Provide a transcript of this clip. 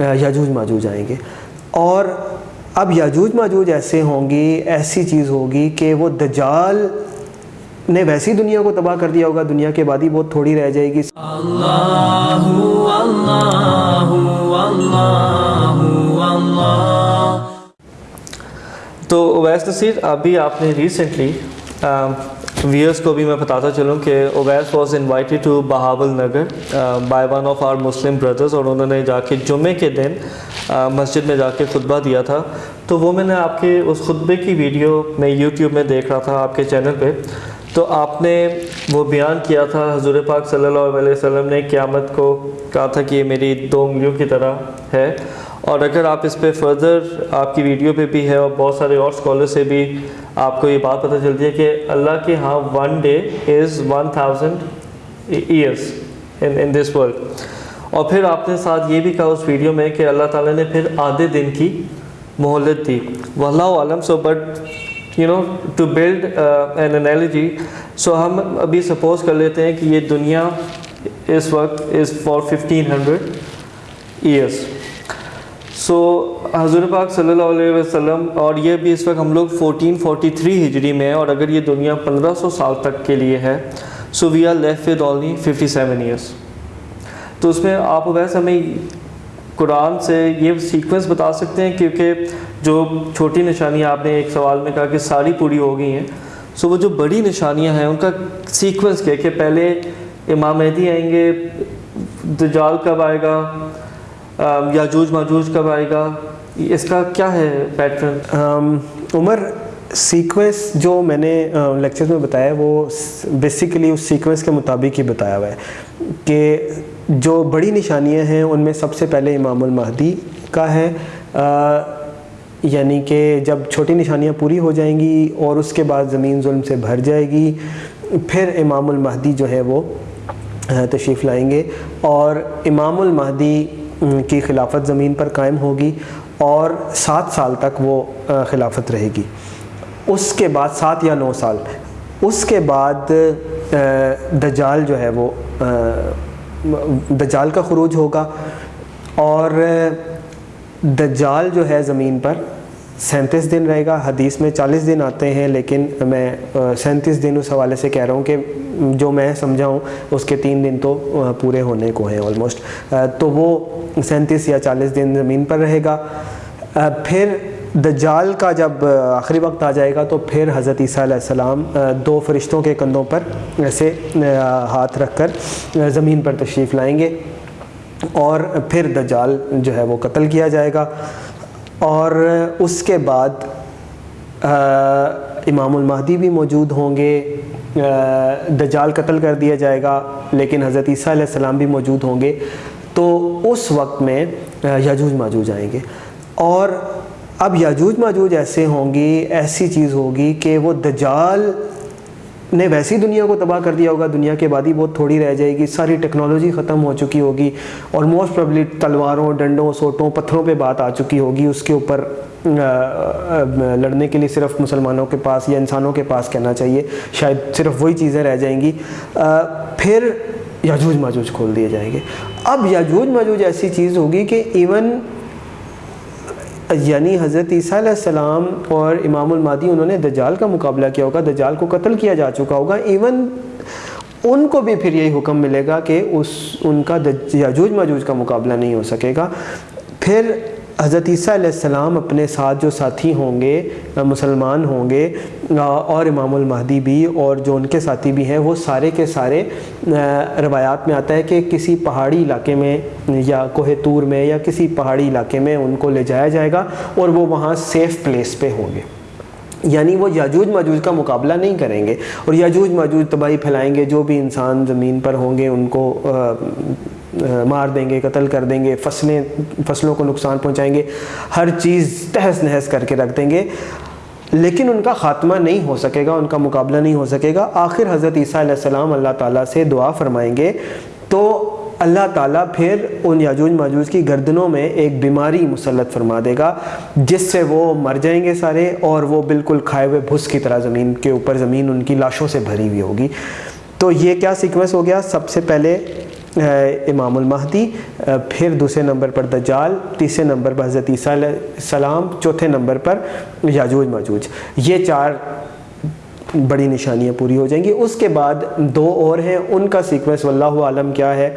یاجوج ماجوج آئیں گے۔ اور اب یاجوج ماجوج ایسے ہوں گی ایسی چیز ہوگی کہ وہ دجال نے ویسی دنیا کو تباہ کر دیا ہوگا دنیا کے بعد ہی بہت تھوڑی رہ جائے گی۔ تو اویس نصیر ابھی آپ نے ریسنٹلی ویئرس کو بھی میں بتاتا چلوں کہ Awais was invited to Bahawalnagar by one of our Muslim brothers اور انہوں نے جا کے جمعے کے دن uh, مسجد میں جا کے خطبہ دیا تھا۔ تو وہ میں نے آپ کے اس خطبے کی ویڈیو میں یوٹیوب میں دیکھ رہا تھا آپ کے چینل پہ۔ تو آپ نے وہ بیان کیا تھا، حضور پاک صلی اللہ علیہ وسلم نے قیامت کو کہا تھا کہ یہ میری دو انگلیوں کی طرح ہے۔ اور اگر آپ اس پہ فردر آپ کی ویڈیو پہ بھی ہے اور بہت سارے اور اسکالر سے بھی آپ کو یہ بات پتہ چلتی ہے کہ اللہ کے ہاں one day is one thousand years in this world اور پھر آپ نے ساتھ یہ بھی کہا اس ویڈیو میں کہ اللہ تعالیٰ نے پھر آدھے دن کی مہلت دی. واللہ عالم so but you know to build an analogy so ہم ابھی سپوز کر لیتے ہیں کہ یہ دنیا اس وقت is for fifteen hundred years so حضور پاک صلی اللہ علیہ وسلم، اور یہ بھی اس وقت ہم لوگ فورٹین فورٹی تھری ہجری میں ہیں اور اگر یہ دنیا پندرہ سو سال تک کے لیے ہے so we are left with only fifty seven years تو اس میں آپ ویسے ہمیں قرآن سے یہ سیکوینس بتا سکتے ہیں، کیونکہ جو چھوٹی نشانیاں آپ نے ایک سوال میں کہا کہ ساری پوری ہو گئی ہیں سو وہ جو بڑی نشانیاں ہیں، ان کا سیکوینس کیا کہ پہلے امام مہدی آئیں گے، دجال کب آئے گا یاجوج ماجوج کب آئے گا اس کا کیا ہے پیٹرن عمر سیکوینس جو میں نے لیکچر میں بتایا وہ بیسیکلی اس سیکوینس کے مطابق ہی بتایا ہوا ہے کہ جو بڑی نشانیاں ہیں، ان میں سب سے پہلے امام المہدی کا ہے۔ یعنی کہ جب چھوٹی نشانیاں پوری ہو جائیں گی اور اس کے بعد زمین ظلم سے بھر جائے گی، پھر امام المہدی جو ہے وہ تشریف لائیں گے اور امام المہدی کی خلافت زمین پر قائم ہوگی اور سات سال تک وہ خلافت رہے گی۔ اس کے بعد سات یا نو سال، اس کے بعد دجال جو ہے وہ دجال کا خروج ہوگا۔ اور دجال جو ہے زمین پر سینتیس دن رہے گا، حدیث میں چالیس دن آتے ہیں، لیکن میں سینتیس دن اس حوالے سے کہہ رہا ہوں کہ جو میں سمجھا ہوں اس کے تین دن تو پورے ہونے کو ہیں آلموسٹ تو وہ سینتیس یا چالیس دن زمین پر رہے گا۔ پھر دجال کا جب آخری وقت آ جائے گا، تو پھر حضرت عیسیٰ علیہ السلام دو فرشتوں کے کندھوں پر ایسے ہاتھ رکھ کر زمین پر تشریف لائیں گے۔ اور پھر دجال جو ہے وہ قتل کیا جائے گا۔ اور اس کے بعد امام المہدی بھی موجود ہوں گے۔ دجال قتل کر دیا جائے گا، لیکن حضرت عیسیٰ علیہ السلام بھی موجود ہوں گے۔ تو اس وقت میں یاجوج ماجوج آئیں گے۔ اور اب یاجوج ماجوج ایسے ہوں گی، ایسی چیز ہوگی کہ وہ دجال نے ویسی دنیا کو تباہ کر دیا ہوگا، دنیا کے بعد ہی بہت تھوڑی رہ جائے گی، ساری ٹیکنالوجی ختم ہو چکی ہوگی اور موسٹ پرابلی تلواروں، ڈنڈوں، سوٹوں، پتھروں پہ بات آ چکی ہوگی۔ اس کے اوپر لڑنے کے لیے صرف مسلمانوں کے پاس یا انسانوں کے پاس کہنا چاہیے، شاید صرف وہی چیزیں رہ جائیں گی۔ پھر یاجوج ماجوج کھول دیے جائیں گے۔ اب یاجوج ماجوج ایسی چیز ہوگی کہ ایون یعنی حضرت عیسیٰ علیہ السلام اور امام المادی، انہوں نے دجال کا مقابلہ کیا ہوگا، دجال کو قتل کیا جا چکا ہوگا ایون ان کو بھی پھر یہی حکم ملے گا کہ اس، ان کا یاجوج ماجوج کا مقابلہ نہیں ہو سکے گا۔ پھر حضرت عیسیٰ علیہ السلام اپنے ساتھ جو ساتھی ہوں گے مسلمان ہوں گے اور امام المہدی بھی اور جو ان کے ساتھی بھی ہیں، وہ سارے کے سارے روایات میں آتا ہے کہ کسی پہاڑی علاقے میں یا کوہ تور میں یا کسی پہاڑی علاقے میں ان کو لے جایا جائے گا اور وہ وہاں سیف پلیس پہ ہوں گے۔ یعنی وہ یاجوج ماجوج کا مقابلہ نہیں کریں گے اور یاجوج ماجوج تباہی پھیلائیں گے، جو بھی انسان زمین پر ہوں گے، ان کو مار دیں گے، قتل کر دیں گے، فصلیں، فصلوں کو نقصان پہنچائیں گے، ہر چیز تہس نہس کر کے رکھ دیں گے۔ لیکن ان کا خاتمہ نہیں ہو سکے گا، ان کا مقابلہ نہیں ہو سکے گا۔ آخر حضرت عیسیٰ علیہ السلام اللہ تعالیٰ سے دعا فرمائیں گے۔ تو اللہ تعالیٰ پھر ان یاجوج ماجوج کی گردنوں میں ایک بیماری مسلط فرما دے گا، جس سے وہ مر جائیں گے سارے اور وہ بالکل کھائے ہوئے بھس کی طرح زمین کے اوپر زمین ان کی لاشوں سے بھری ہوئی ہوگی۔ تو یہ کیا سیکوینس ہو گیا؟ سب سے پہلے امام المہدی پھر دوسرے نمبر پر دجال، تیسرے نمبر پر حضرت عیسیٰ علیہ السلام، چوتھے نمبر پر یاجوج ماجوج۔ یہ چار بڑی نشانیاں پوری ہو جائیں گی۔ اس کے بعد دو اور ہیں۔ ان کا سیکوینس واللہ عالم کیا ہے؟